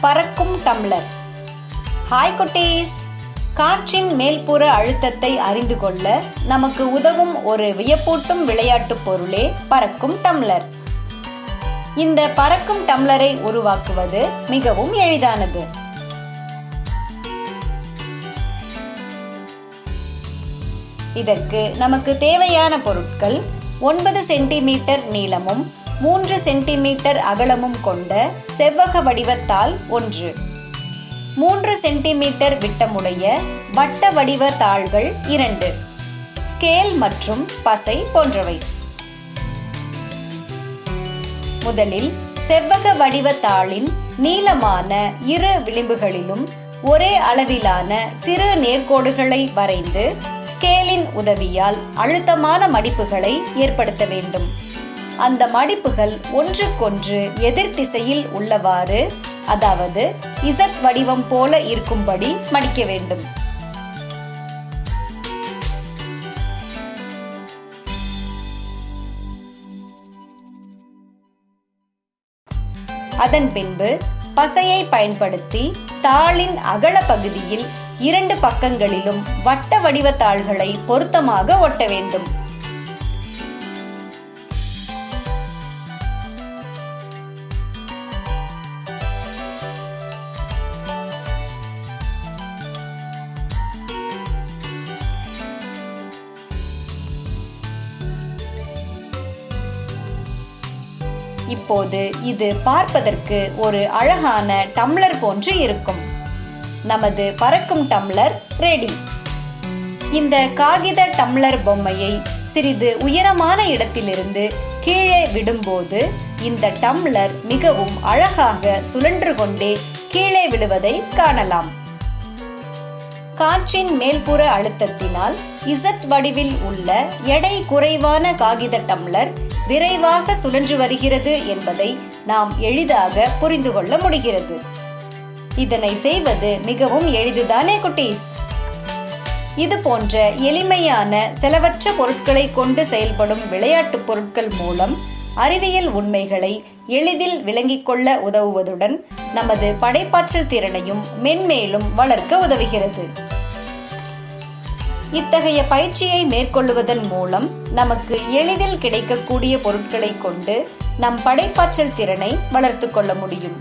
பறக்கும் tumbler. Hi குட்டீஸ். காற்றின் மேல்புற அழுத்தத்தை அறிந்து கொள்ள நமக்கு உதவும் ஒரு வியப்பூட்டும் விளையாட்டுப் பொருளே பறக்கும் டம்ளர். இந்த பறக்கும் டம்ளரை உருவாக்குவது மிகவும் எளிதானது. இதற்கு நமக்கு தேவையான பொருட்கள் ஒன்பது சென்டிமீட்டர் நீளமும் மூன்று சென்டிமீட்டர் அகலமும் கொண்ட செவ்வக வடிவத்தால் ஒன்று. மூன்று சென்டிமீட்டர் விட்டமுடைய வட்ட வடிவ தாள்கள் இரண்டு. ஸ்கேல் மற்றும் பசை போன்றவை. முதலில் செவ்வக வடிவ தாளின் நீளமான இரு விளிம்புகளிலும் ஒரே அளவிலான சிறு நேர்கோடுகளை வரைந்து ஸ்கேலின் உதவியால் அழுத்தமான மடிப்புகளை ஏற்படுத்த வேண்டும். அந்த மடிப்புகள் ஒன்றுக்கொன்று எதிர் திசையில் உள்ளவாறு அதாவது இசட் வடிவம் போல இருக்கும்படி மடிக்க வேண்டும். அதன் பின்பு பசையை பயன்படுத்தி தாளின் அகல பகுதியில் இரண்டு பக்கங்களிலும் வட்ட வடிவ தாள்களை பொருத்தமாக ஒட்ட வேண்டும். இப்போது இது பார்ப்பதற்கு ஒரு அழகான டம்ளர் போன்று இருக்கும். நமது பறக்கும் டம்ளர் ரெடி. இந்த காகித டம்ளர் பொம்மையை சிறிது உயரமான இடத்திலிருந்து கீழே விடும்போது இந்த டம்ளர் மிகவும் அழகாக சுழன்று கொண்டே கீழே விழுவதை காணலாம். காற்றின் மேல்புற அழுத்தத்தினால் இசட் வடிவில் உள்ள எடை குறைவான காகித டம்ளர் விரைவாக சுழன்று வருகிறது என்பதை நாம் எளிதாக புரிந்து கொள்ள முடிகிறது. இதனை செய்வது மிகவும் எளிதுதானே குட்டீஸ்? இது போன்ற எளிமையான செலவற்ற பொருட்களை கொண்டு செயல்படும் விளையாட்டுப் பொருட்கள் மூலம் அறிவியல் உண்மைகளை எளிதில் விளங்கிக் கொள்ள உதவுவதுடன் நமது படைப்பாற்றல் திறனையும் மென்மேலும் வளர்க்க உதவுகிறது. இத்தகைய பயிற்சியை மேற்கொள்வதன் மூலம் நமக்கு எளிதில் கிடைக்கக்கூடிய பொருட்களை கொண்டு நம் படைப்பாற்றல் திறனை வளர்த்து கொள்ள முடியும்.